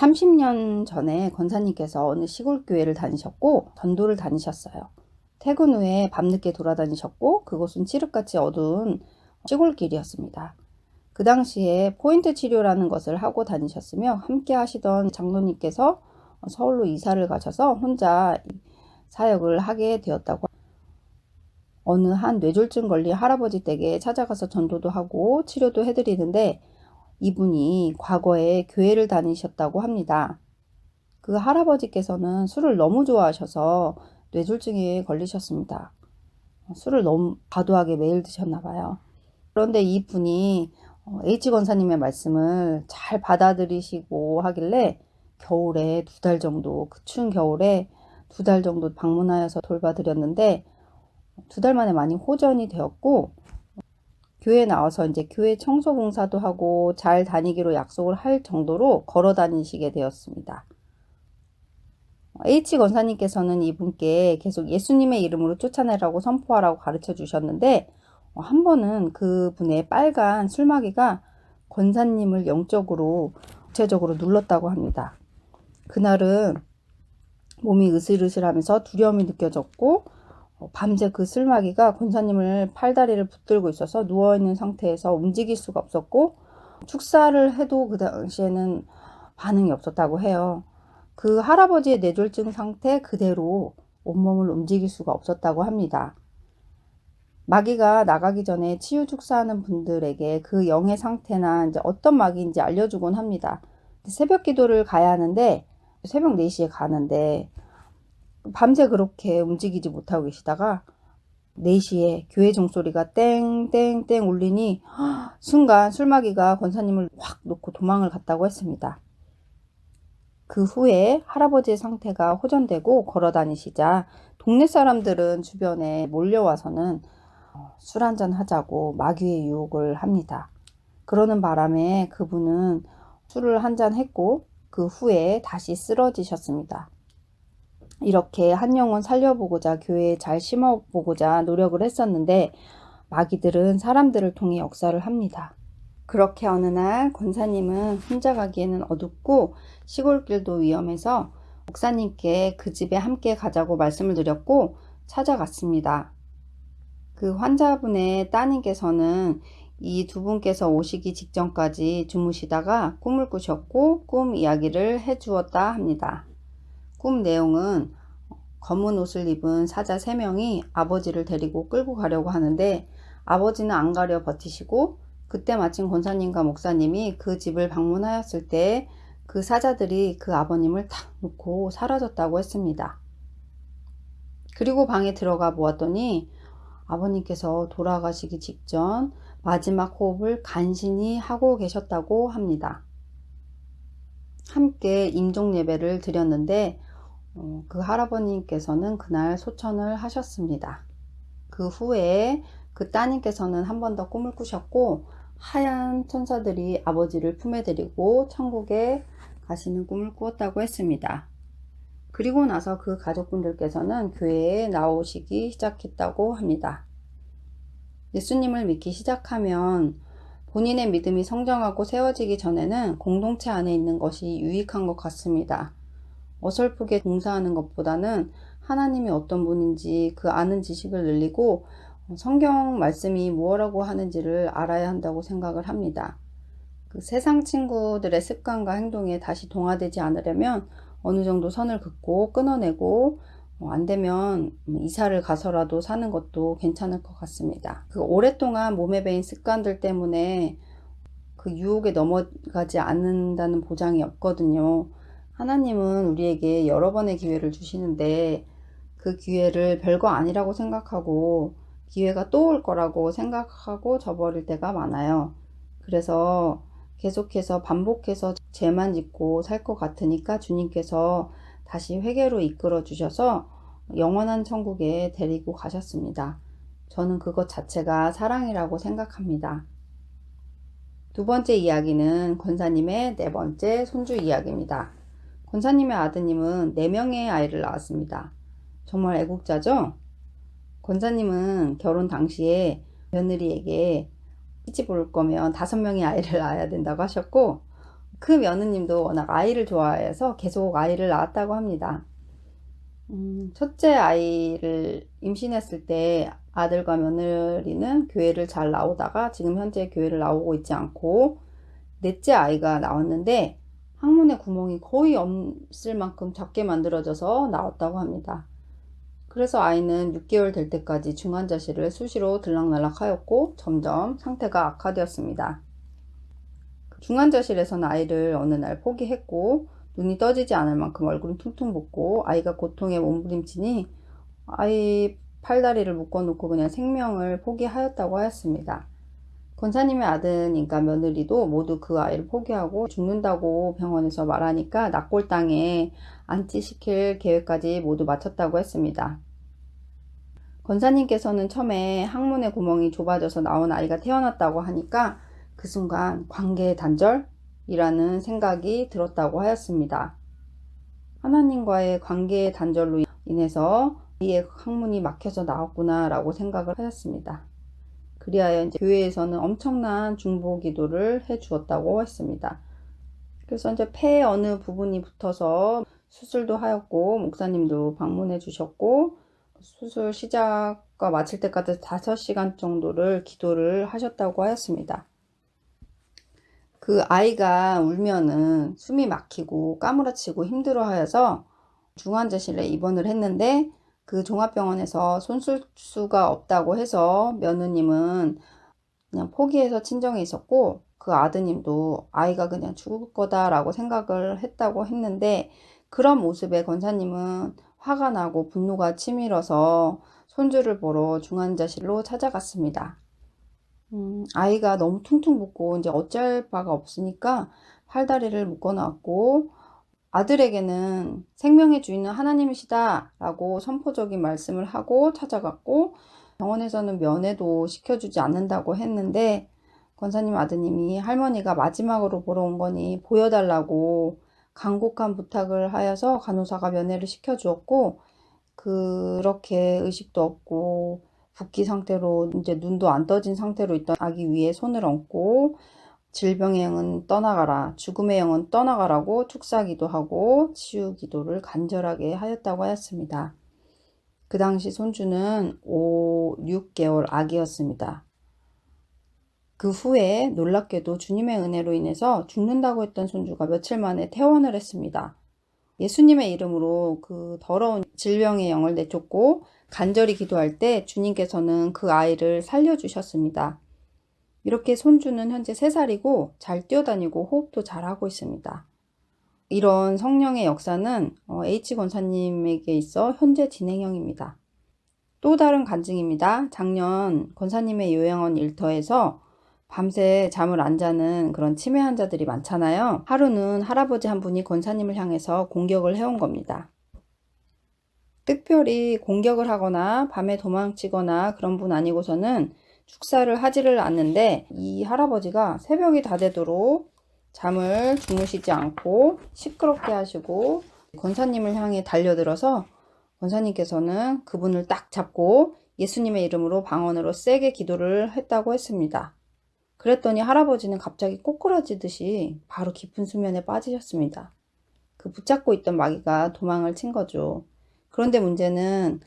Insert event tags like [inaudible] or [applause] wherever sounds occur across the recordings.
30년 전에 권사님께서 어느 시골 교회를 다니셨고 전도를 다니셨어요. 퇴근 후에 밤늦게 돌아다니셨고 그곳은 칠흑같이 어두운 시골길이었습니다. 그 당시에 포인트 치료라는 것을 하고 다니셨으며 함께 하시던 장로님께서 서울로 이사를 가셔서 혼자 사역을 하게 되었다고 어느 한 뇌졸중 걸린 할아버지 댁에 찾아가서 전도도 하고 치료도 해드리는데 이분이 과거에 교회를 다니셨다고 합니다. 그 할아버지께서는 술을 너무 좋아하셔서 뇌졸중에 걸리셨습니다. 술을 너무 과도하게 매일 드셨나 봐요. 그런데 이분이 H 권사님의 말씀을 잘 받아들이시고 하길래 겨울에 두 달 정도 그 추운 겨울에 두 달 정도 방문하여서 돌봐드렸는데 두 달 만에 많이 호전이 되었고 교회 나와서 이제 교회 청소 봉사도 하고 잘 다니기로 약속을 할 정도로 걸어 다니시게 되었습니다. H 권사님께서는 이분께 계속 예수님의 이름으로 쫓아내라고 선포하라고 가르쳐 주셨는데 한 번은 그분의 빨간 술마개가 권사님을 영적으로 구체적으로 눌렀다고 합니다. 그날은 몸이 으슬으슬하면서 두려움이 느껴졌고 어, 밤새 그 쓸마기가 권사님을 팔다리를 붙들고 있어서 누워있는 상태에서 움직일 수가 없었고 축사를 해도 그 당시에는 반응이 없었다고 해요. 그 할아버지의 뇌졸중 상태 그대로 온몸을 움직일 수가 없었다고 합니다. 마귀가 나가기 전에 치유 축사하는 분들에게 그 영의 상태나 이제 어떤 마귀인지 알려주곤 합니다. 새벽 기도를 가야 하는데 새벽 4시에 가는데 밤새 그렇게 움직이지 못하고 계시다가 4시에 교회 종소리가 땡땡땡 울리니 [gasps] 순간 술마귀가 권사님을 확 놓고 도망을 갔다고 했습니다. 그 후에 할아버지의 상태가 호전되고 걸어 다니시자 동네 사람들은 주변에 몰려와서는 어, 술 한잔 하자고 마귀의 유혹을 합니다. 그러는 바람에 그분은 술을 한잔 했고 그 후에 다시 쓰러지셨습니다. 이렇게 한 영혼 살려보고자 교회에 잘 심어보고자 노력을 했었는데 마귀들은 사람들을 통해 역사를 합니다. 그렇게 어느 날 권사님은 혼자 가기에는 어둡고 시골길도 위험해서 목사님께 그 집에 함께 가자고 말씀을 드렸고 찾아갔습니다. 그 환자분의 따님께서는 이 두 분께서 오시기 직전까지 주무시다가 꿈을 꾸셨고 꿈 이야기를 해 주었다 합니다. 꿈 내용은 검은 옷을 입은 사자 3명이 아버지를 데리고 끌고 가려고 하는데 아버지는 안 가려 버티시고 그때 마침 권사님과 목사님이 그 집을 방문하였을 때 그 사자들이 그 아버님을 탁 놓고 사라졌다고 했습니다. 그리고 방에 들어가 보았더니 아버님께서 돌아가시기 직전 마지막 호흡을 간신히 하고 계셨다고 합니다. 함께 임종 예배를 드렸는데 어, 그 할아버님께서는 그날 소천을 하셨습니다. 그 후에 그 따님께서는 한 번 더 꿈을 꾸셨고 하얀 천사들이 아버지를 품에 데리고 천국에 가시는 꿈을 꾸었다고 했습니다. 그리고 나서 그 가족분들께서는 교회에 나오시기 시작했다고 합니다. 예수님을 믿기 시작하면 본인의 믿음이 성장하고 세워지기 전에는 공동체 안에 있는 것이 유익한 것 같습니다. 어설프게 봉사하는 것보다는 하나님이 어떤 분인지 그 아는 지식을 늘리고 성경 말씀이 무엇라고 하는지를 알아야 한다고 생각을 합니다. 그 세상 친구들의 습관과 행동에 다시 동화되지 않으려면 어느 정도 선을 긋고 끊어내고 어, 안 되면 이사를 가서라도 사는 것도 괜찮을 것 같습니다. 그 오랫동안 몸에 배인 습관들 때문에 그 유혹에 넘어가지 않는다는 보장이 없거든요. 하나님은 우리에게 여러 번의 기회를 주시는데 그 기회를 별거 아니라고 생각하고 기회가 또 올 거라고 생각하고 저버릴 때가 많아요. 그래서 계속해서 반복해서 죄만 짓고 살 것 같으니까 주님께서 다시 회개로 이끌어 주셔서 영원한 천국에 데리고 가셨습니다. 저는 그것 자체가 사랑이라고 생각합니다. 두 번째 이야기는 권사님의 네 번째 손주 이야기입니다. 권사님의 아드님은 4명의 아이를 낳았습니다. 정말 애국자죠? 권사님은 결혼 당시에 며느리에게 시집 올 거면 5명의 아이를 낳아야 된다고 하셨고 그 며느님도 워낙 아이를 좋아해서 계속 아이를 낳았다고 합니다. 음, 첫째 아이를 임신했을 때 아들과 며느리는 교회를 잘 나오다가 지금 현재 교회를 나오고 있지 않고 넷째 아이가 나왔는데 항문에 구멍이 거의 없을 만큼 작게 만들어져서 나왔다고 합니다. 그래서 아이는 6개월 될 때까지 중환자실을 수시로 들락날락 하였고 점점 상태가 악화되었습니다. 중환자실에서는 아이를 어느 날 포기했고 눈이 떠지지 않을 만큼 얼굴은 퉁퉁 붓고 아이가 고통에 몸부림치니 아이 팔다리를 묶어놓고 그냥 생명을 포기하였다고 하였습니다. 권사님의 아들인가 며느리도 모두 그 아이를 포기하고 죽는다고 병원에서 말하니까 낙골당에 안치시킬 계획까지 모두 마쳤다고 했습니다. 권사님께서는 처음에 항문의 구멍이 좁아져서 나온 아이가 태어났다고 하니까 그 순간 관계의 단절이라는 생각이 들었다고 하였습니다. 하나님과의 관계의 단절로 인해서 이의 항문이 막혀서 나왔구나 라고 생각을 하였습니다. 그리하여 이제 교회에서는 엄청난 중보 기도를 해 주었다고 했습니다. 그래서 이제 폐 어느 부분이 붙어서 수술도 하였고 목사님도 방문해 주셨고 수술 시작과 마칠 때까지 5시간 정도를 기도를 하셨다고 하였습니다. 그 아이가 울면은 숨이 막히고 까무러치고 힘들어 하여서 중환자실에 입원을 했는데 그 종합병원에서 손쓸수가 없다고 해서 며느님은 그냥 포기해서 친정에 있었고 그 아드님도 아이가 그냥 죽을 거다라고 생각을 했다고 했는데 그런 모습에 권사님은 화가 나고 분노가 치밀어서 손주를 보러 중환자실로 찾아갔습니다. 음, 아이가 너무 퉁퉁 붓고 이제 어쩔 바가 없으니까 팔다리를 묶어 놨고 아들에게는 생명의 주인은 하나님이시다 라고 선포적인 말씀을 하고 찾아갔고 병원에서는 면회도 시켜주지 않는다고 했는데 권사님 아드님이 할머니가 마지막으로 보러 온 거니 보여달라고 간곡한 부탁을 하여서 간호사가 면회를 시켜주었고 그렇게 의식도 없고 붓기 상태로 이제 눈도 안 떠진 상태로 있던 아기 위에 손을 얹고 질병의 영은 떠나가라 죽음의 영은 떠나가라고 축사기도 하고 치유기도를 간절하게 하였다고 하였습니다. 그 당시 손주는 5, 6개월 아기였습니다. 그 후에 놀랍게도 주님의 은혜로 인해서 죽는다고 했던 손주가 며칠 만에 퇴원을 했습니다. 예수님의 이름으로 그 더러운 질병의 영을 내쫓고 간절히 기도할 때 주님께서는 그 아이를 살려주셨습니다. 이렇게 손주는 현재 3살이고 잘 뛰어다니고 호흡도 잘하고 있습니다. 이런 성령의 역사는 어, H 권사님에게 있어 현재 진행형입니다. 또 다른 간증입니다. 작년 권사님의 요양원 일터에서 밤새 잠을 안 자는 그런 치매 환자들이 많잖아요. 하루는 할아버지 한 분이 권사님을 향해서 공격을 해온 겁니다. 특별히 공격을 하거나 밤에 도망치거나 그런 분 아니고서는 축사를 하지를 않는데 이 할아버지가 새벽이 다 되도록 잠을 주무시지 않고 시끄럽게 하시고 권사님을 향해 달려들어서 권사님께서는 그분을 딱 잡고 예수님의 이름으로 방언으로 세게 기도를 했다고 했습니다. 그랬더니 할아버지는 갑자기 꼬꾸라지듯이 바로 깊은 수면에 빠지셨습니다. 그 붙잡고 있던 마귀가 도망을 친 거죠. 그런데 문제는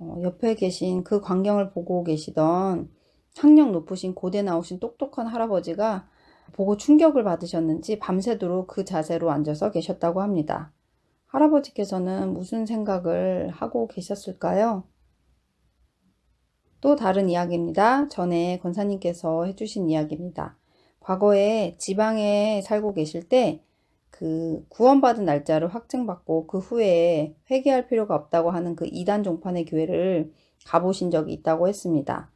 어, 옆에 계신 그 광경을 보고 계시던 학력 높으신 고대 나오신 똑똑한 할아버지가 보고 충격을 받으셨는지 밤새도록 그 자세로 앉아서 계셨다고 합니다. 할아버지께서는 무슨 생각을 하고 계셨을까요? 또 다른 이야기입니다. 전에 권사님께서 해주신 이야기입니다. 과거에 지방에 살고 계실 때 그 구원받은 날짜를 확증받고 그 후에 회개할 필요가 없다고 하는 그 이단 종판의 교회를 가보신 적이 있다고 했습니다.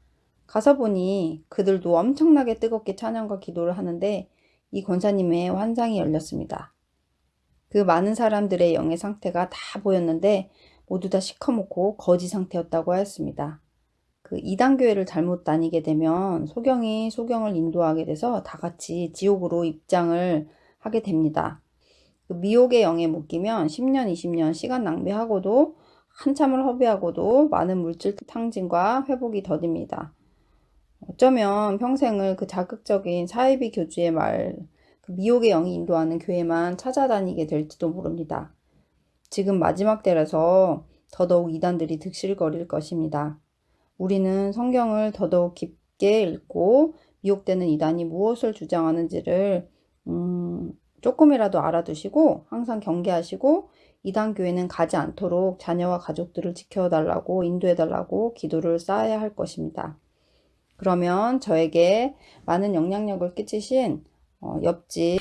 가서 보니 그들도 엄청나게 뜨겁게 찬양과 기도를 하는데 이 권사님의 환상이 열렸습니다. 그 많은 사람들의 영의 상태가 다 보였는데 모두 다 시커멓고 거지 상태였다고 하였습니다. 그 이단교회를 잘못 다니게 되면 소경이 소경을 인도하게 돼서 다 같이 지옥으로 입장을 하게 됩니다. 그 미혹의 영에 묶이면 10년, 20년 시간 낭비하고도 한참을 허비하고도 많은 물질 탕진과 회복이 더딥니다. 어쩌면 평생을 그 자극적인 사이비 교주의 말 그 미혹의 영이 인도하는 교회만 찾아다니게 될지도 모릅니다. 지금 마지막 때라서 더더욱 이단들이 득실거릴 것입니다. 우리는 성경을 더더욱 깊게 읽고 미혹되는 이단이 무엇을 주장하는지를 음, 조금이라도 알아두시고 항상 경계하시고 이단 교회는 가지 않도록 자녀와 가족들을 지켜달라고 인도해달라고 기도를 쌓아야 할 것입니다. 그러면 저에게 많은 영향력을 끼치신 어, 옆집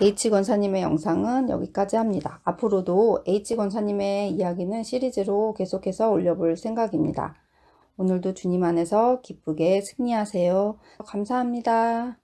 H 권사님의 영상은 여기까지 합니다. 앞으로도 H 권사님의 이야기는 시리즈로 계속해서 올려볼 생각입니다. 오늘도 주님 안에서 기쁘게 승리하세요. 감사합니다.